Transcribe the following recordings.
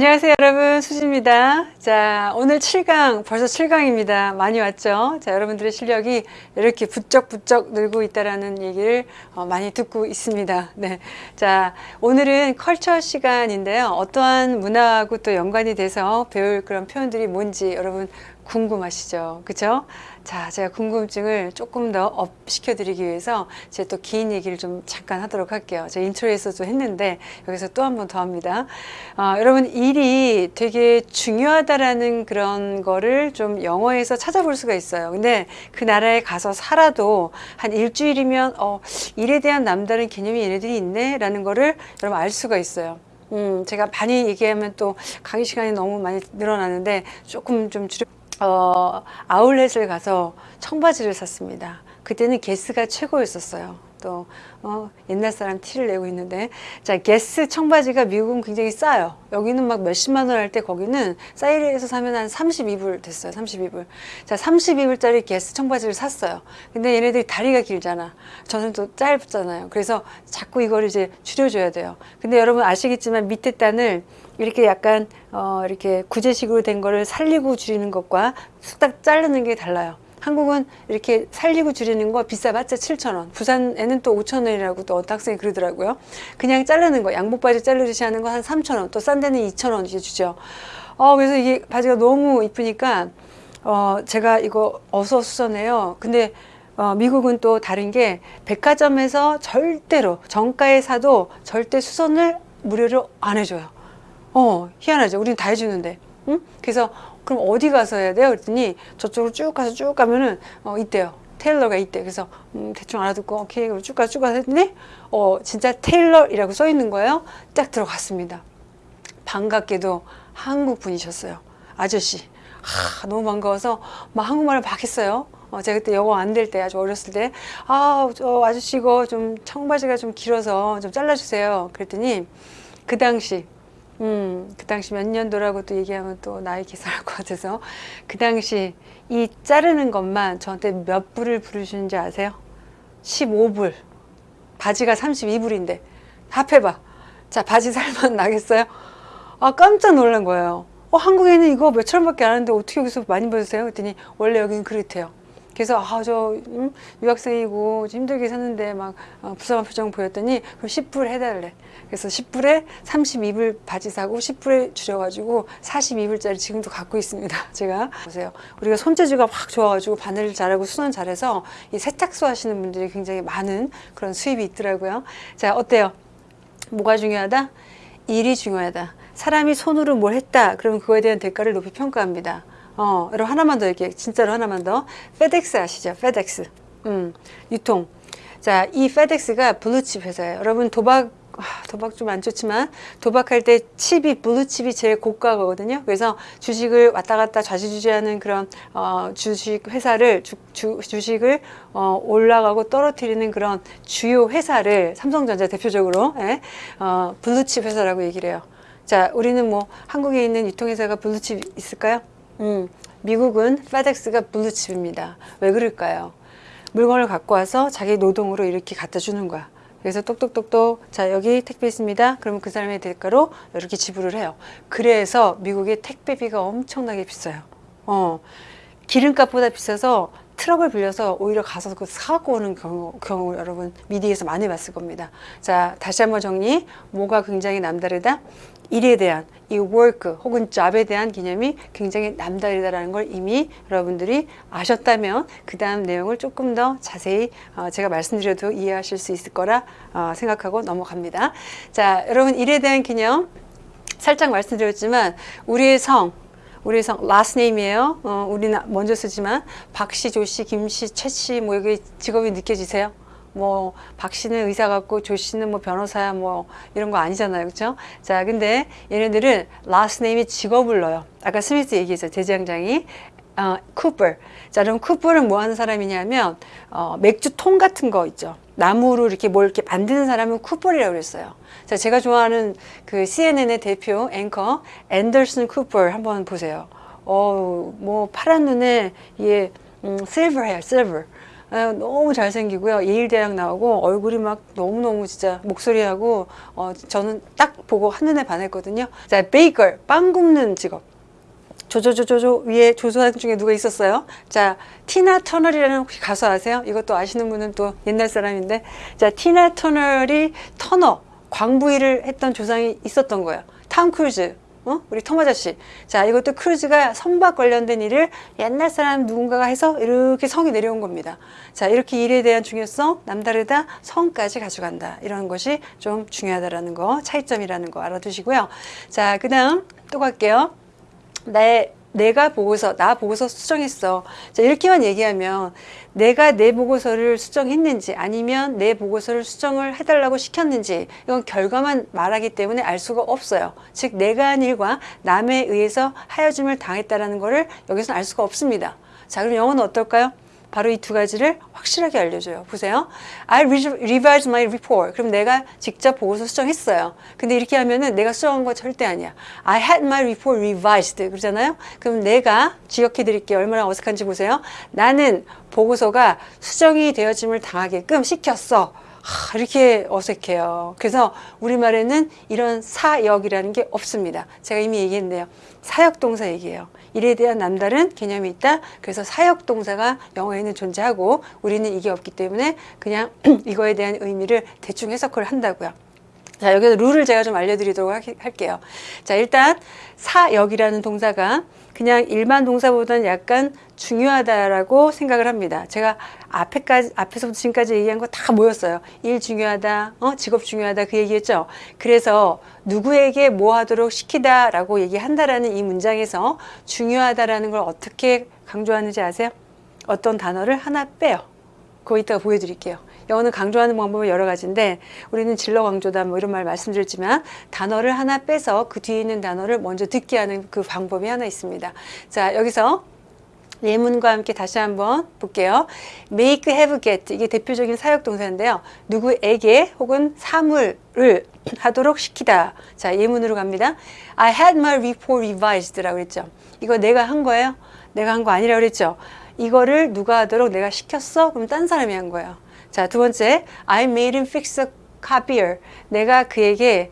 안녕하세요 여러분. 수지입니다. 자 오늘 7강 벌써 7강입니다. 많이 왔죠? 자 여러분들의 실력이 이렇게 부쩍부쩍 늘고 있다라는 얘기를 어, 많이 듣고 있습니다. 네. 자 오늘은 culture 시간인데요. 어떠한 문화하고 또 연관이 돼서 배울 그런 표현들이 뭔지 여러분 궁금하시죠? 그죠 자 제가 궁금증을 조금 더 up 시켜드리기 위해서 제가 또긴 얘기를 좀 잠깐 하도록 할게요. 제가 intro에서도 했는데 여기서 또 한 번 더 합니다. 어, 여러분 일이 되게 중요하다라는 그런 거를 좀 영어에서 찾아볼 수가 있어요. 근데 그 나라에 가서 살아도 한 일주일이면 어, 일에 대한 남다른 개념이 얘네들이 있네? 라는 거를 여러분 알 수가 있어요. 음, 제가 많이 얘기하면 또 강의 시간이 너무 많이 늘어나는데 조금 좀 줄여 어, 아울렛을 가서 청바지를 샀습니다. 그때는 게스가 최고였었어요. 또 어, 옛날 사람 티를 내고 있는데 자 게스 청바지가 미국은 굉장히 싸요. 여기는 막 몇십만 원 할 때 거기는 사이즈에서 사면 한 32불 됐어요. 32불. 자 32불짜리 게스 청바지를 샀어요. 근데 얘네들이 다리가 길잖아. 저는 또 짧잖아요. 그래서 자꾸 이걸 이제 줄여줘야 돼요. 근데 여러분 아시겠지만 밑에 단을 이렇게 약간 어 이렇게 구제식으로 된 거를 살리고 줄이는 것과 쑥딱 자르는 게 달라요. 한국은 이렇게 살리고 줄이는 거 비싸봤자 7,000원. 부산에는 또 5,000원이라고 또 어떤 학생이 그러더라고요. 그냥 자르는 거 양복 바지 자르듯이 하는 거 한 3,000원. 또 싼 데는 2,000원 이제 주죠. 어 그래서 이게 바지가 너무 이쁘니까 어 제가 이거 어서 수선해요. 근데 어, 미국은 또 다른 게 백화점에서 절대로 정가에 사도 절대 수선을 무료로 안 해줘요. 어 희한하죠. 우리는 다 해주는데 응? 그래서 그럼 어디 가서 해야 돼요? 그랬더니 저쪽으로 쭉 가서 쭉 가면은 어 있대요. 테일러가 있대. 그래서 음, 대충 알아듣고 오케이 쭉 가서 쭉 가서 했더니 어 진짜 테일러이라고 써 있는 거예요. 딱 들어갔습니다. 반갑게도 한국 분이셨어요. 아저씨. 하, 너무 반가워서 막 한국말을 막 했어요. 어, 제가 그때 영어 안 될 때 아주 어렸을 때 아, 저 아저씨 이거 좀 청바지가 좀 길어서 좀 잘라주세요. 그랬더니 그 당시 음, 그 당시 몇 년도라고 또 얘기하면 또 나이 계산할 것 같아서 그 당시 이 자르는 것만 저한테 몇 불을 부르시는지 아세요? 15불 바지가 32불인데 합해봐 자 바지 살만 나겠어요? 아 깜짝 놀란 거예요 어 한국에는 이거 몇천 원밖에 안 하는데 어떻게 여기서 많이 받으세요? 그랬더니 원래 여기는 그렇대요 그래서 아저 음, 유학생이고 힘들게 사는데 막 어, 부sam한 표정 보였더니 그럼 10불 해달래. 그래서 10불에 32불 바지 사고 10불에 줄여가지고 42불짜리 지금도 갖고 있습니다. 제가. 보세요. 우리가 손재주가 확 좋아가지고 바늘 잘하고 수선 잘해서 이 세탁소 하시는 분들이 굉장히 많은 그런 수입이 있더라고요. 자 어때요? 뭐가 중요하다? 일이 중요하다. 사람이 손으로 뭘 했다. 그러면 그거에 대한 대가를 높이 평가합니다 어, 여러분 하나만 더 이렇게 진짜로 하나만 더 FedEx 아시죠? FedEx 음, 유통 자, 이 FedEx가 블루칩 회사예요. 여러분 도박 도박 좀 안 좋지만 도박할 때 칩이 블루칩이 제일 고가거든요 그래서 주식을 왔다 갔다 좌지우지하는 그런 어, 주식 회사를 주, 주, 주식을 어, 올라가고 떨어뜨리는 그런 주요 회사를 삼성전자 대표적으로 예, 어, 블루칩 회사라고 얘기를 해요 자 우리는 뭐 한국에 있는 유통회사가 블루칩 있을까요? 음, 미국은 FedEx가 블루칩입니다. 왜 그럴까요? 물건을 갖고 와서 자기 노동으로 이렇게 갖다 주는 거야. 그래서 똑똑똑똑 자 여기 택배 있습니다. 그러면 그 사람의 대가로 이렇게 지불을 해요. 그래서 미국의 택배비가 엄청나게 비싸요. 어, 기름값보다 비싸서 트럭을 빌려서 오히려 가서 그 사갖고 오는 경우, 경우 여러분 미드에서 많이 봤을 겁니다. 자 다시 한번 정리 뭐가 굉장히 남다르다? 일에 대한 이 work 혹은 job에 대한 개념이 굉장히 남다르다는 걸 이미 여러분들이 아셨다면 그 다음 내용을 조금 더 자세히 어, 제가 말씀드려도 이해하실 수 있을 거라 어, 생각하고 넘어갑니다. 자 여러분 일에 대한 개념 살짝 말씀드렸지만 우리의 성 우리의 성 last name이에요. 어, 우리는 먼저 쓰지만 박씨, 조씨, 김씨, 최씨 뭐 여기 직업이 느껴지세요? 뭐 박 씨는 의사 같고 조 씨는 뭐 변호사야 뭐 이런 거 아니잖아요. 그렇죠 자 근데 얘네들은 name에 직업을 넣어요. 아까 스미스 얘기했어요. 대장장이. 어, 쿠퍼. 자 그럼 쿠퍼는 뭐 하는 사람이냐면 어, 맥주통 같은 거 있죠. 나무로 이렇게 뭘 이렇게 만드는 사람은 쿠퍼이라고 그랬어요. 자 제가 좋아하는 그 CNN의 대표 앵커 앤더슨 쿠퍼 한번 보세요. 어뭐 파란 눈에 얘 음, 실버 헤어 실버 아, 너무 잘생기고요. 예일대학 나오고 얼굴이 막 너무너무 진짜 목소리하고 어, 저는 딱 보고 한눈에 반했거든요. 자, baker, 빵 굽는 직업. 조조조조조 위에 조상 중에 누가 있었어요? 자, 티나 터너라는 혹시 가수 아세요? 이것도 아시는 분은 또 옛날 사람인데 자, 티나 터너의 터너 광부 일을 했던 조상이 있었던 거예요. 탐 크루즈. 어? 우리 톰 아저씨. 자, 이것도 크루즈가 선박 관련된 일을 옛날 사람 누군가가 해서 이렇게 성이 내려온 겁니다. 자, 이렇게 일에 대한 중요성, 남다르다, 성까지 가져간다. 이런 것이 좀 중요하다라는 거, 차이점이라는 거 알아두시고요. 자, 그 다음 또 갈게요. 내 내가 보고서 나 보고서 수정했어. 자, 이렇게만 얘기하면 내가 내 보고서를 수정했는지 아니면 내 보고서를 수정을 해달라고 시켰는지 이건 결과만 말하기 때문에 알 수가 없어요. 즉 내가 한 일과 남에 의해서 하여짐을 당했다라는 것을 여기서는 알 수가 없습니다. 자, 그럼 영어는 어떨까요? 바로 이 두 가지를 확실하게 알려줘요. 보세요. I revised my report. 그럼 내가 직접 보고서 수정했어요. 근데 이렇게 하면은 내가 수정한 거 절대 아니야. I had my report revised. 그러잖아요. 그럼 내가 기억해 드릴게요. 얼마나 어색한지 보세요. 나는 보고서가 수정이 되어짐을 당하게끔 시켰어. 하, 이렇게 어색해요. 그래서 우리말에는 이런 사역이라는 게 없습니다. 제가 이미 얘기했네요. 사역동사 얘기예요. 일에 대한 남다른 개념이 있다. 그래서 사역동사가 영어에는 존재하고 우리는 이게 없기 때문에 그냥 이거에 대한 의미를 대충 해석을 한다고요. 자, 여기서 룰을 제가 좀 알려드리도록 할게요. 자, 일단 사역이라는 동사가 그냥 일반 동사보다는 약간 중요하다라고 생각을 합니다. 제가 앞에까지, 앞에서부터 지금까지 얘기한 거 다 모였어요. 일 중요하다, 어, 직업 중요하다 그 얘기했죠. 그래서 누구에게 뭐 하도록 시키다라고 얘기한다라는 이 문장에서 중요하다라는 걸 어떻게 강조하는지 아세요? 어떤 단어를 하나 빼요. 그거 이따가 보여드릴게요. 영어는 강조하는 방법은 여러 가지인데 우리는 진로 강조다 뭐 이런 말 말씀드렸지만 단어를 하나 빼서 그 뒤에 있는 단어를 먼저 듣게 하는 그 방법이 하나 있습니다. 자 여기서 예문과 함께 다시 한번 볼게요. make, have, get 이게 대표적인 사역 동사인데요. 누구에게 혹은 사물을 하도록 시키다. 자 예문으로 갑니다. I had my report revised라고 그랬죠. 이거 내가 한 거예요? 내가 한 거 아니라고 그랬죠. 이거를 누가 하도록 내가 시켰어? 그럼 딴 사람이 한 거예요. 자, 두 번째, I made him fix a copier. 내가 그에게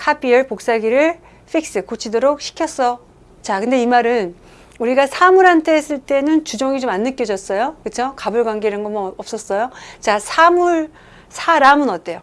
copier, 복사기를 fix, 고치도록 시켰어. 자, 근데 이 말은 우리가 사물한테 했을 때는 주종이 좀 안 느껴졌어요. 그렇죠? 가불관계 이런 거 뭐 없었어요. 자, 사물, 사람은 어때요?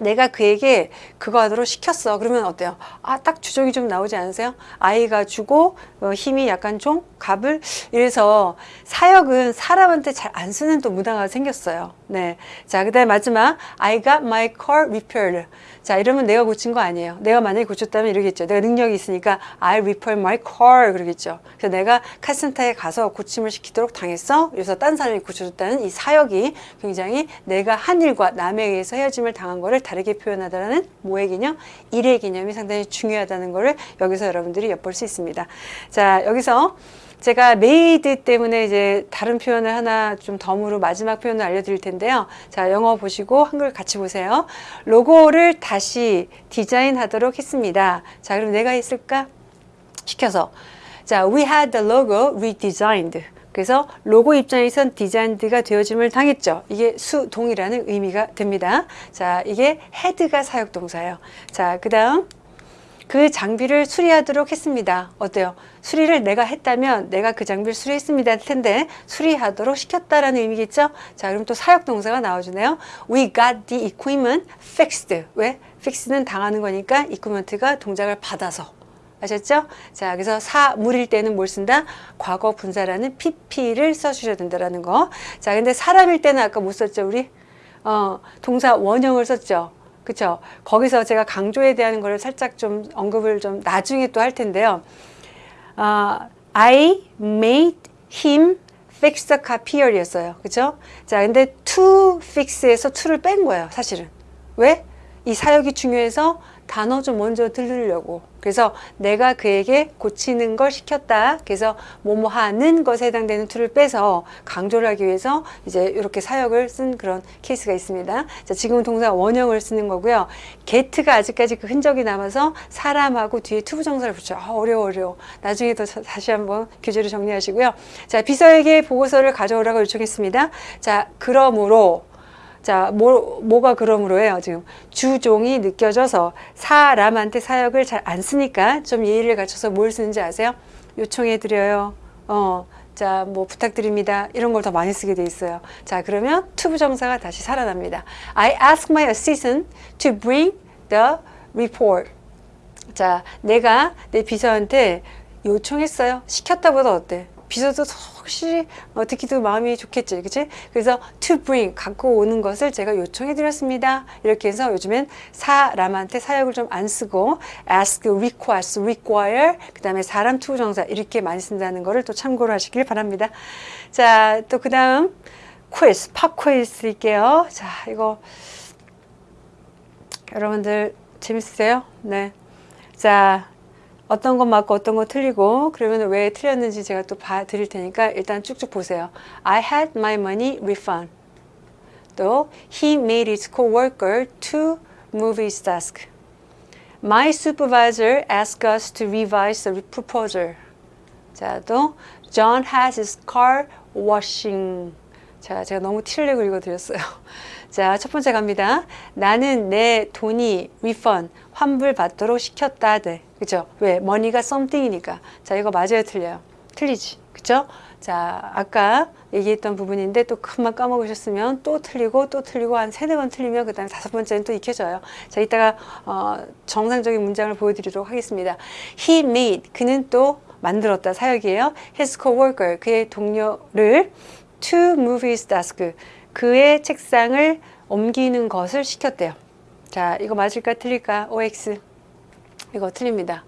내가 그에게 그거 하도록 시켰어. 그러면 어때요? 아, 딱 주종이 좀 나오지 않으세요? 아이가 주고 어, 힘이 약간 좀 갑을 이래서 사역은 사람한테 잘 안 쓰는 또 문화가 생겼어요. 네. 자, 그 다음에 마지막 I got my car repaired. 자, 이러면 내가 고친 거 아니에요. 내가 만약에 고쳤다면 이러겠죠. 내가 능력이 있으니까 I repair my car 그러겠죠. 그래서 내가 카센터에 가서 고침을 시키도록 당했어. 그래서 딴 사람이 고쳐줬다는 이 사역이 굉장히 내가 한 일과 남에 의해서 헤어짐을 당한 거를 다르게 표현하다는 뭐의 개념? 일의 개념이 상당히 중요하다는 거를 여기서 여러분들이 엿볼 수 있습니다. 자, 여기서 제가 made 때문에 이제 다른 표현을 하나 좀 덤으로 마지막 표현을 알려드릴 텐데요. 자, 영어 보시고 한글 같이 보세요. 로고를 다시 디자인하도록 했습니다. 자, 그럼 내가 했을까? 시켜서. 자, we had the logo redesigned. 그래서 로고 입장에선 designed가 되어짐을 당했죠. 이게 수동이라는 의미가 됩니다. 자, 이게 had가 사역동사예요. 자, 그 다음 그 장비를 수리하도록 했습니다. 어때요? 수리를 내가 했다면 내가 그 장비를 수리했습니다 할 텐데 수리하도록 시켰다라는 의미겠죠? 자, 그럼 또 사역 동사가 나와주네요. We got the equipment fixed. 왜? fix는 당하는 거니까 equipment가 동작을 받아서. 아셨죠? 자, 그래서 사물일 때는 뭘 쓴다? 과거 분사라는 pp를 써주셔야 된다라는 거. 자, 근데 사람일 때는 아까 못 썼죠, 우리? 어, 동사 원형을 썼죠. 그쵸? 거기서 제가 강조에 대한 거를 살짝 좀 언급을 좀 나중에 또 할 텐데요. 어, I made him fix the copier 였어요. 그쵸? 자, 근데 to fix에서 to를 뺀 거예요, 사실은. 왜? 이 사역이 중요해서 단어 좀 먼저 들으려고. 그래서 내가 그에게 고치는 걸 시켰다. 그래서 뭐뭐 하는 것에 해당되는 to를 빼서 강조를 하기 위해서 이제 이렇게 사역을 쓴 그런 케이스가 있습니다. 자, 지금은 동사 원형을 쓰는 거고요. get가 아직까지 그 흔적이 남아서 사람하고 뒤에 투부 정사를 붙여. 아, 어려워, 어려워. 나중에 더 자- 다시 한번 교재를 정리하시고요. 자, 비서에게 보고서를 가져오라고 요청했습니다. 자, 그러므로 자, 뭐, 뭐가 그러므로예요, 지금. 주종이 느껴져서 사람한테 사역을 잘 안 쓰니까 좀 예의를 갖춰서 뭘 쓰는지 아세요? 요청해 드려요. 어, 자, 뭐 부탁드립니다. 이런 걸 더 많이 쓰게 돼 있어요. 자, 그러면 투부 정사가 다시 살아납니다. I ask my assistant to bring the report. 자, 내가 내 비서한테 요청했어요. 시켰다보다 어때? 비서도 확실히 어, 듣기도 마음이 좋겠지, 그치? 그래서 to bring 갖고 오는 것을 제가 요청해 드렸습니다. 이렇게 해서 요즘엔 사람한테 사역을 좀 안 쓰고 ask, request, require, 그 다음에 사람 투부정사 이렇게 많이 쓴다는 거를 또 참고를 하시길 바랍니다. 자, 또 그 다음 quiz, 팝 quiz 드릴게요. 자, 이거 여러분들 재밌으세요? 네. 자, 어떤 것 맞고 어떤 거 틀리고 그러면 왜 틀렸는지 제가 또 봐 드릴 테니까 일단 쭉쭉 보세요. I had my money refund. 또 he made his coworker to move his desk. My supervisor asked us to revise the proposal. 자, 또 John has his car washing. 자, 제가 너무 티를 내고 읽어드렸어요. 자, 첫 번째 갑니다. 나는 내 돈이 refund, 환불받도록 시켰다. 돼. 그죠? 왜? money가 something이니까. 자, 이거 맞아요? 틀려요? 틀리지. 그죠? 자, 아까 얘기했던 부분인데 또 금방 까먹으셨으면 또 틀리고 또 틀리고 한 세네 번 틀리면 그 다음에 다섯 번째는 또 익혀져요. 자, 이따가 어, 정상적인 문장을 보여드리도록 하겠습니다. He made, 그는 또 만들었다 사역이에요. His coworker, 그의 동료를 to move his desk, 그의 책상을 옮기는 것을 시켰대요. 자, 이거 맞을까 틀릴까? OX. 이거 틀립니다.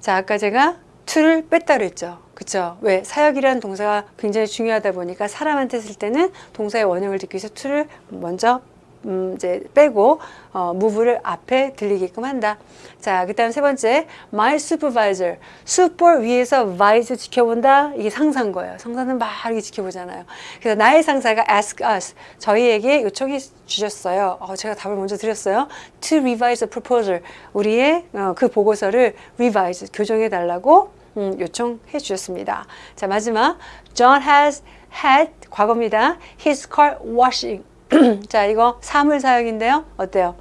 자, 아까 제가 to를 뺐다 그랬죠. 그쵸? 왜? 사역이라는 동사가 굉장히 중요하다 보니까 사람한테 쓸 때는 동사의 원형을 듣기 위해서 to를 먼저 음, 이제 빼고 어, move를 앞에 들리게끔 한다. 자, 그다음 세 번째, my supervisor. super 위에서 vise 지켜본다. 이게 상사인 거예요. 상사는 막 이렇게 지켜보잖아요. 그래서 나의 상사가 ask us. 저희에게 요청해 주셨어요. 어, 제가 답을 먼저 드렸어요. to revise the proposal. 우리의 어, 그 보고서를 revise 교정해 달라고 음, 요청해 주셨습니다. 자, 마지막, John has had 과거입니다. His car washing. 자, 이거 사물 사역인데요. 어때요?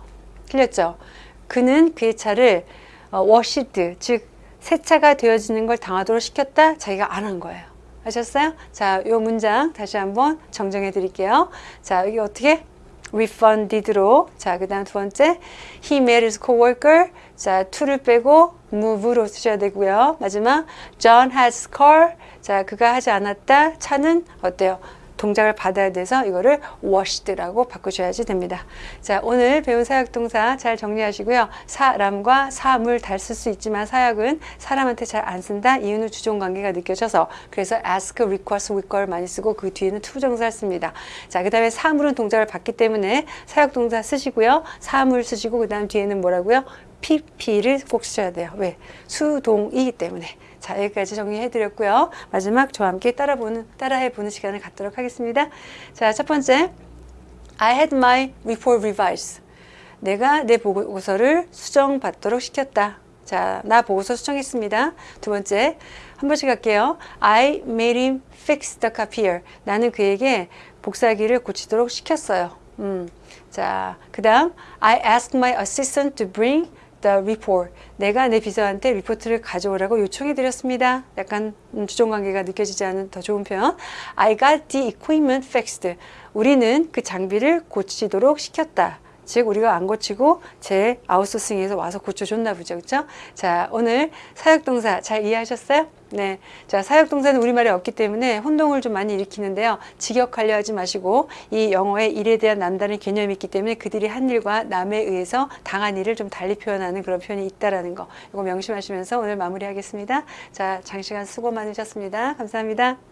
틀렸죠? 그는 그의 차를 어, washed, 즉 세차가 되어지는 걸 당하도록 시켰다. 자기가 안 한 거예요. 아셨어요? 자, 이 문장 다시 한번 정정해 드릴게요. 자, 여기 어떻게? refunded로. 자, 그 다음 두 번째. He made his coworker. 자, to를 빼고 move로 쓰셔야 되고요. 마지막. John has car. 자, 그가 하지 않았다. 차는 어때요? 동작을 받아야 돼서 이거를 washed라고 바꾸셔야지 됩니다. 자, 오늘 배운 사역동사 잘 정리하시고요. 사람과 사물 다 쓸 수 있지만 사역은 사람한테 잘 안 쓴다. 이유는 주종 관계가 느껴져서 그래서 ask, request, require 많이 쓰고 그 뒤에는 투부정사를 씁니다. 자, 그 다음에 사물은 동작을 받기 때문에 사역동사 쓰시고요. 사물 쓰시고 그 다음 뒤에는 뭐라고요? pp를 꼭 쓰셔야 돼요. 왜? 수동이기 때문에. 자, 여기까지 정리해 드렸고요. 마지막 저와 함께 따라보는, 따라해 보는 시간을 갖도록 하겠습니다. 자, 첫 번째. I had my report revised. 내가 내 보고서를 수정받도록 시켰다. 자, 나 보고서 수정했습니다. 두 번째. 한 번씩 할게요. I made him fix the copier. 나는 그에게 복사기를 고치도록 시켰어요. 음. 자, 그 다음 I asked my assistant to bring the report. 내가 내 비서한테 리포트를 가져오라고 요청해 드렸습니다. 약간 음, 주종 관계가 느껴지지 않은 더 좋은 표현. I got the equipment fixed. 우리는 그 장비를 고치도록 시켰다. 즉 우리가 안 고치고 제 아웃소싱에서 와서 고쳐줬나 보죠. 그렇죠? 자, 오늘 사역동사 잘 이해하셨어요? 네. 자, 사역동사는 우리말에 없기 때문에 혼동을 좀 많이 일으키는데요. 직역하려 하지 마시고 이 영어의 일에 대한 남다른 개념이 있기 때문에 그들이 한 일과 남에 의해서 당한 일을 좀 달리 표현하는 그런 표현이 있다라는 거. 이거 명심하시면서 오늘 마무리하겠습니다. 자, 장시간 수고 많으셨습니다. 감사합니다.